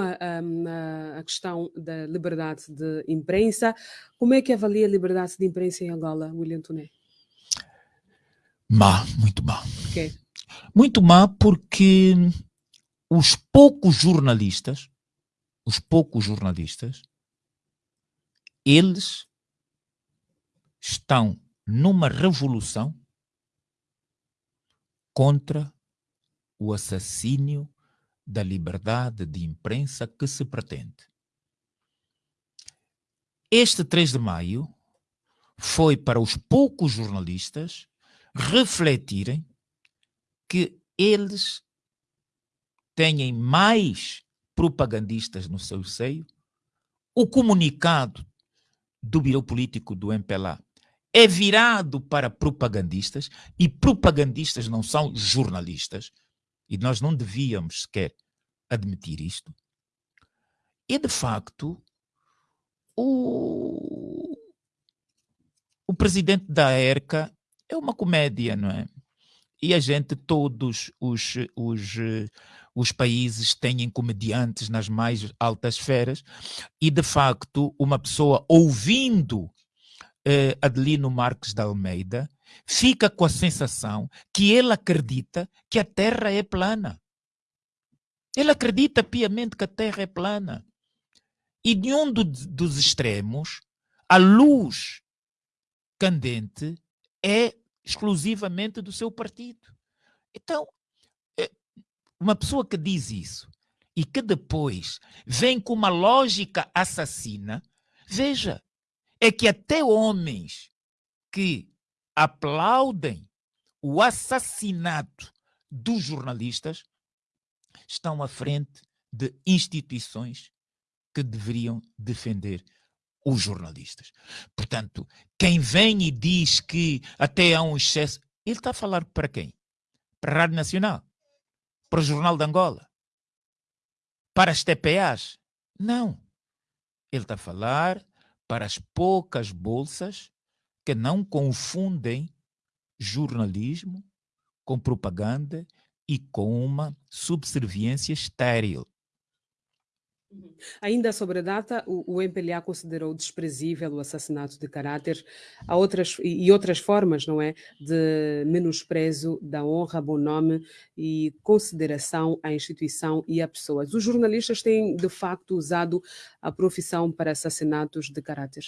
a, a, questão da liberdade de imprensa. Como é que avalia a liberdade de imprensa em Angola, William Tuné? Má, muito má. Muito má porque os poucos jornalistas, os poucos jornalistas, eles estão numa revolução contra o assassínio da liberdade de imprensa que se pretende. Este 3 de maio foi para os poucos jornalistas refletirem que eles têm mais propagandistas no seu seio. O comunicado do Biro Político do MPLA é virado para propagandistas e propagandistas não são jornalistas. E nós não devíamos sequer admitir isto. E, de facto, o, o presidente da ERCA é uma comédia, não é? E a gente, todos os, os, os países têm comediantes nas mais altas esferas, e de facto, uma pessoa ouvindo eh, Adelino Marques de Almeida fica com a sensação que ele acredita que a Terra é plana. Ele acredita piamente que a Terra é plana. E de um do, dos extremos, a luz candente é exclusivamente do seu partido. Então, é, uma pessoa que diz isso e que depois vem com uma lógica assassina, veja, é que até homens que aplaudem o assassinato dos jornalistas estão à frente de instituições que deveriam defender os jornalistas. Portanto, quem vem e diz que até há um excesso, ele está a falar para quem? Para a Rádio Nacional? Para o Jornal de Angola? Para as TPAs? Não. Ele está a falar para as poucas bolsas que não confundem jornalismo com propaganda e com uma subserviência estéril. Uhum. Ainda sobre a data, o, o MPLA considerou desprezível o assassinato de caráter há outras, e outras formas, não é, de menosprezo da honra, bom nome e consideração à instituição e a pessoas. Os jornalistas têm, de facto, usado a profissão para assassinatos de caráter?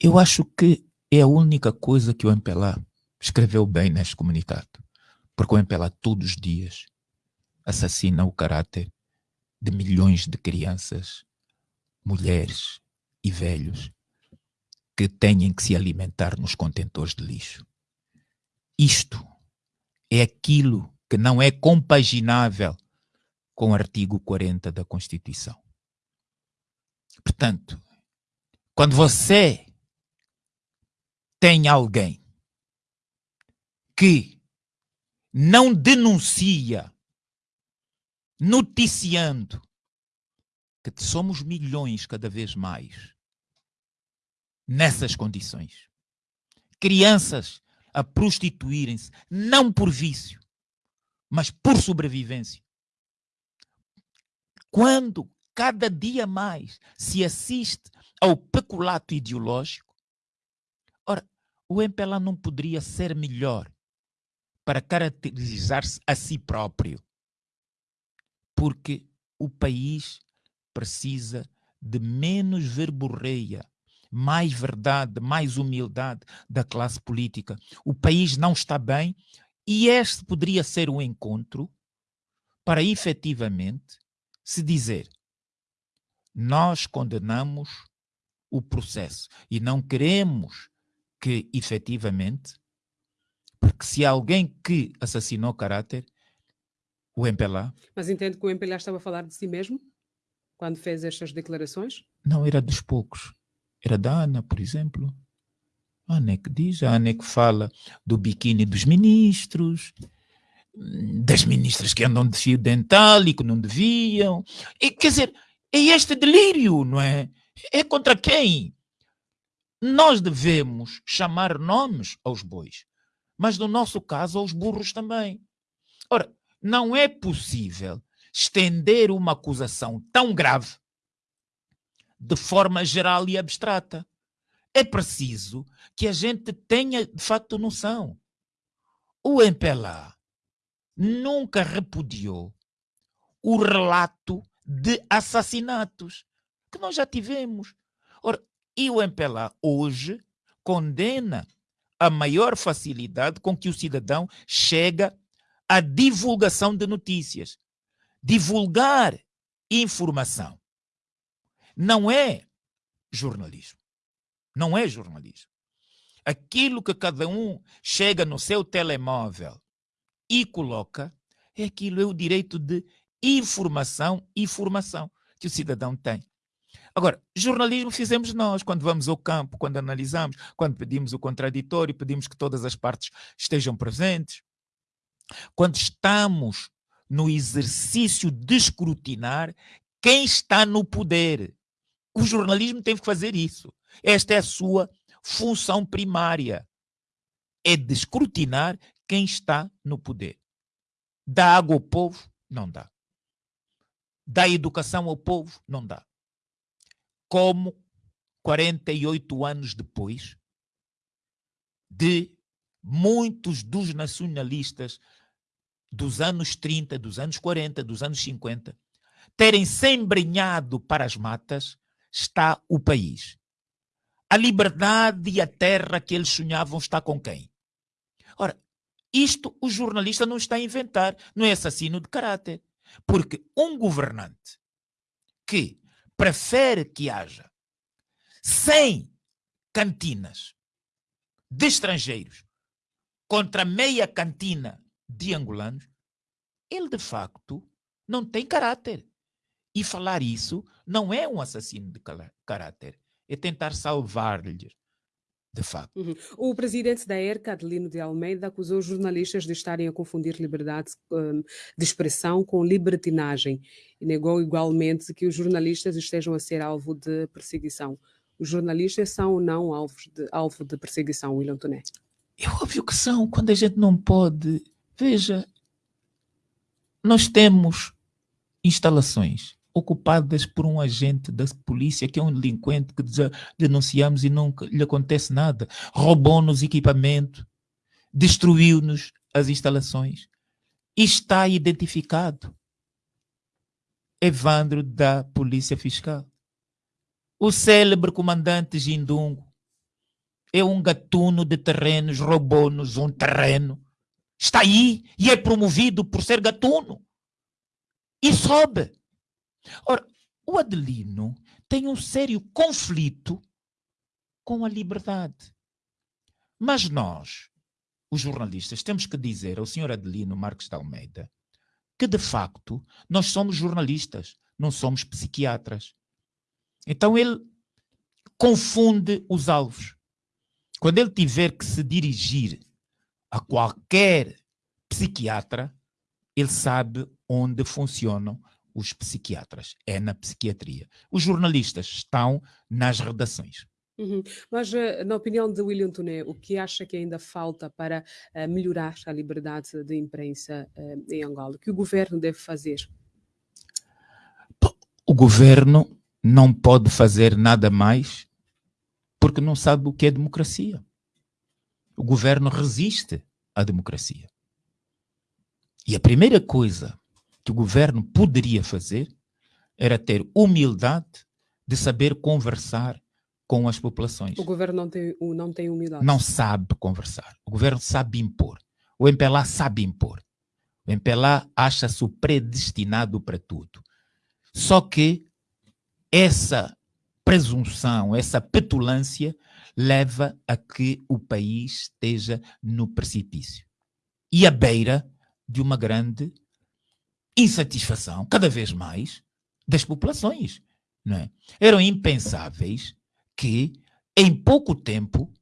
Eu acho que é a única coisa que o MPLA escreveu bem neste comunicado. Porque o MPLA todos os dias assassina o caráter de milhões de crianças, mulheres e velhos que têm que se alimentar nos contentores de lixo. Isto é aquilo que não é compaginável com o artigo 40 da Constituição. Portanto, quando você tem alguém que não denuncia, noticiando que somos milhões cada vez mais nessas condições. Crianças a prostituírem-se, não por vício, mas por sobrevivência. Quando cada dia mais se assiste ao peculato ideológico, o MPLA não poderia ser melhor para caracterizar-se a si próprio. Porque o país precisa de menos verborreia, mais verdade, mais humildade da classe política. O país não está bem e este poderia ser um encontro para efetivamente se dizer: nós condenamos o processo e não queremos que efetivamente, porque se há alguém que assassinou caráter, o MPLA. Mas entende que o MPLA estava a falar de si mesmo quando fez estas declarações? Não, era dos poucos. Era da Ana, por exemplo. A Ana é que diz, a Ana é que fala do biquíni dos ministros, das ministras que andam de fio dental e que não deviam. E, quer dizer, é este delírio, não é? É contra quem? Nós devemos chamar nomes aos bois, mas no nosso caso aos burros também. Ora, não é possível estender uma acusação tão grave de forma geral e abstrata. É preciso que a gente tenha, de facto, noção. O MPLA nunca repudiou o relato de assassinatos que nós já tivemos. Ora, e o MPLA hoje condena a maior facilidade com que o cidadão chega à divulgação de notícias. Divulgar informação não é jornalismo. Não é jornalismo. Aquilo que cada um chega no seu telemóvel e coloca é aquilo, é o direito de informação e formação que o cidadão tem. Agora, jornalismo fizemos nós quando vamos ao campo, quando analisamos, quando pedimos o contraditório, pedimos que todas as partes estejam presentes. Quando estamos no exercício de escrutinar quem está no poder. O jornalismo tem que fazer isso. Esta é a sua função primária. É de escrutinar quem está no poder. Dá água ao povo? Não dá. Dá educação ao povo? Não dá. Como 48 anos depois de muitos dos nacionalistas dos anos 30, dos anos 40, dos anos 50, terem se embrenhado para as matas, está o país. A liberdade e a terra que eles sonhavam está com quem? Ora, isto o jornalista não está a inventar, não é assassino de caráter. Porque um governante que prefere que haja 100 cantinas de estrangeiros contra meia cantina de angolanos, ele de facto não tem caráter. E falar isso não é um assassino de caráter, é tentar salvar-lhes, de facto. Uhum. O presidente da ERCA, Adelino de Almeida, acusou os jornalistas de estarem a confundir liberdade um, de expressão com libertinagem e negou igualmente que os jornalistas estejam a ser alvo de perseguição. Os jornalistas são ou não alvos de, alvo de perseguição, William Toné? É óbvio que são, quando a gente não pode. Veja, nós temos instalações ocupadas por um agente da polícia que é um delinquente que denunciamos e nunca lhe acontece nada. Roubou-nos equipamento, destruiu-nos as instalações. E está identificado. Evandro da Polícia Fiscal. O célebre comandante Gindungo é um gatuno de terrenos, roubou-nos um terreno. Está aí e é promovido por ser gatuno. E sobe. Ora, o Adelino tem um sério conflito com a liberdade. Mas nós, os jornalistas, temos que dizer ao senhor Adelino Marques de Almeida que, de facto, nós somos jornalistas, não somos psiquiatras. Então ele confunde os alvos. Quando ele tiver que se dirigir a qualquer psiquiatra, ele sabe onde funcionam os psiquiatras, é na psiquiatria. Os jornalistas estão nas redações. Uhum. Mas, eh, na opinião de William Tuné, o que acha que ainda falta para uh, melhorar a liberdade de imprensa uh, em Angola? O que o governo deve fazer? O governo não pode fazer nada mais porque não sabe o que é democracia. O governo resiste à democracia. E a primeira coisa que o governo poderia fazer era ter humildade de saber conversar com as populações. O governo não tem, não tem humildade. Não sabe conversar. O governo sabe impor. O MPLA sabe impor. O MPLA acha-se predestinado para tudo. Só que essa presunção, essa petulância leva a que o país esteja no precipício e à beira de uma grande insatisfação, cada vez mais, das populações. Não é? Eram impensáveis que, em pouco tempo,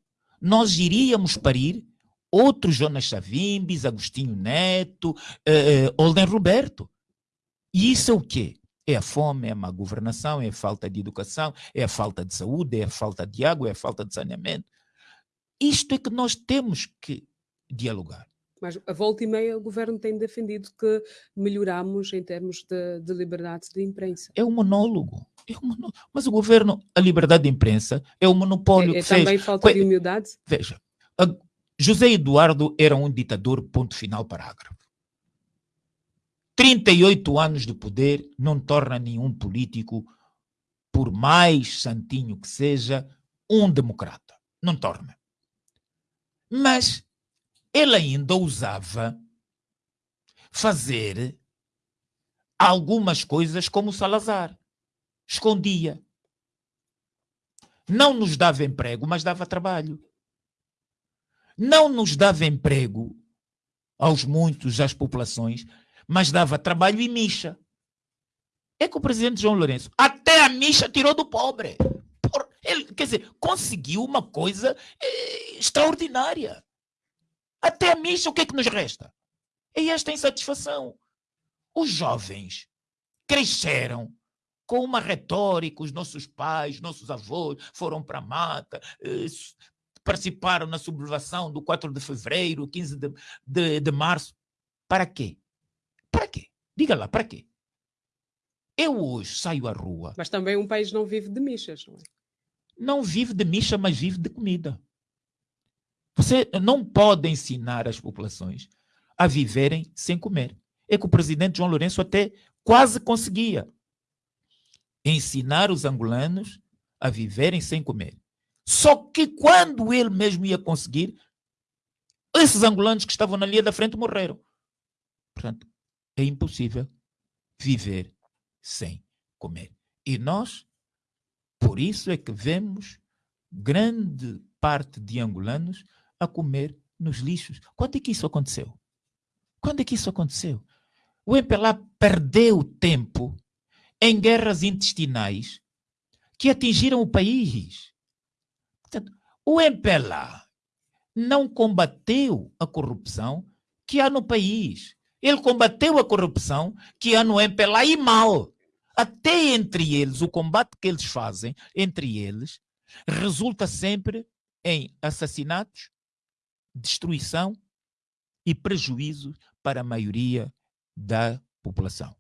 nós iríamos parir outros Jonas Chavimbis, Agostinho Neto, uh, Olden Roberto. E isso é o quê? É a fome, é a má governação, é a falta de educação, é a falta de saúde, é a falta de água, é a falta de saneamento. Isto é que nós temos que dialogar. Mas a volta e meia o governo tem defendido que melhoramos em termos de, de liberdade de imprensa. É um monólogo. É um monólogo. Mas o governo, a liberdade de imprensa é o monopólio é, é que também fez. falta de humildade? Veja, José Eduardo era um ditador, ponto final, parágrafo. 38 anos de poder não torna nenhum político, por mais santinho que seja, um democrata. Não torna. Mas ele ainda ousava fazer algumas coisas como Salazar. Escondia. Não nos dava emprego, mas dava trabalho. Não nos dava emprego aos muitos, às populações, mas dava trabalho e micha. É que o presidente João Lourenço, até a micha tirou do pobre. Por, ele, quer dizer, conseguiu uma coisa eh, extraordinária. Até a missa, o que é que nos resta? É esta insatisfação. Os jovens cresceram com uma retórica, os nossos pais, nossos avós foram para a mata, eh, participaram na sublevação do 4 de fevereiro, 15 de, de, de março. Para quê? Para quê? Diga lá, para quê? Eu hoje saio à rua. Mas também um país não vive de michas, não é? Não vive de micha, mas vive de comida. Você não pode ensinar as populações a viverem sem comer. É que o presidente João Lourenço até quase conseguia ensinar os angolanos a viverem sem comer. Só que quando ele mesmo ia conseguir, esses angolanos que estavam na linha da frente morreram. Portanto, é impossível viver sem comer. E nós, por isso é que vemos grande parte de angolanos a comer nos lixos. Quando é que isso aconteceu? Quando é que isso aconteceu? O MPLA perdeu tempo em guerras intestinais que atingiram o país. Portanto, o MPLA não combateu a corrupção que há no país. Ele combateu a corrupção que há no MPLA e mal. Até entre eles, o combate que eles fazem entre eles resulta sempre em assassinatos, destruição e prejuízo para a maioria da população.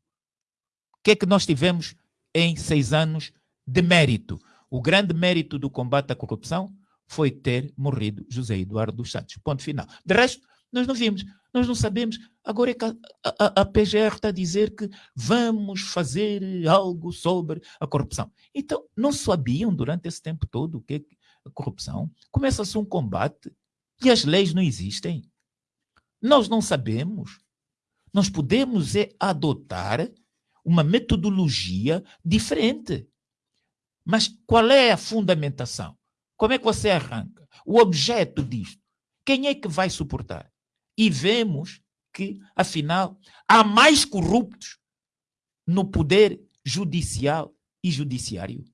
O que é que nós tivemos em seis anos de mérito? O grande mérito do combate à corrupção foi ter morrido José Eduardo dos Santos. Ponto final. De resto, nós não vimos, nós não sabemos. Agora é que a, a, a PGR está a dizer que vamos fazer algo sobre a corrupção. Então, não sabiam durante esse tempo todo o que é a corrupção? Começa-se um combate e as leis não existem. Nós não sabemos. Nós podemos é adotar uma metodologia diferente. Mas qual é a fundamentação? Como é que você arranca? O objeto disto. Quem é que vai suportar? E vemos que, afinal, há mais corruptos no poder judicial e judiciário.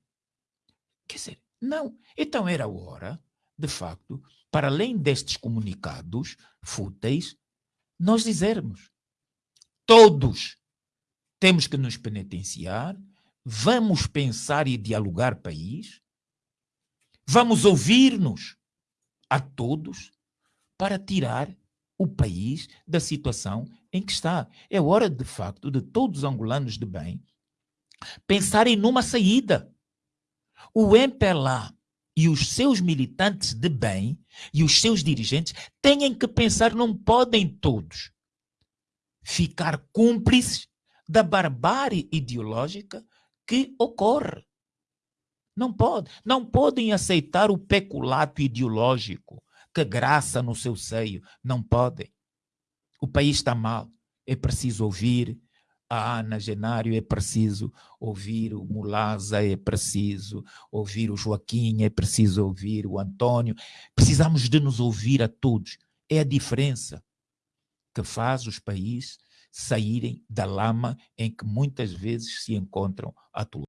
Quer dizer, não. Então era hora, de facto, para além destes comunicados fúteis, nós dizermos: todos temos que nos penitenciar, vamos pensar e dialogar país, vamos ouvir-nos a todos para tirar o país da situação em que está. É hora, de facto, de todos os angolanos de bem pensarem numa saída. O MPLA e os seus militantes de bem e os seus dirigentes têm que pensar, não podem todos ficar cúmplices da barbárie ideológica que ocorre. Não pode, não podem aceitar o peculato ideológico que graça no seu seio, não podem. O país está mal, é preciso ouvir, a Ana Genário é preciso ouvir o Mulaza, é preciso ouvir o Joaquim, é preciso ouvir o Antônio. Precisamos de nos ouvir a todos. É a diferença que faz os países saírem da lama em que muitas vezes se encontram atualmente.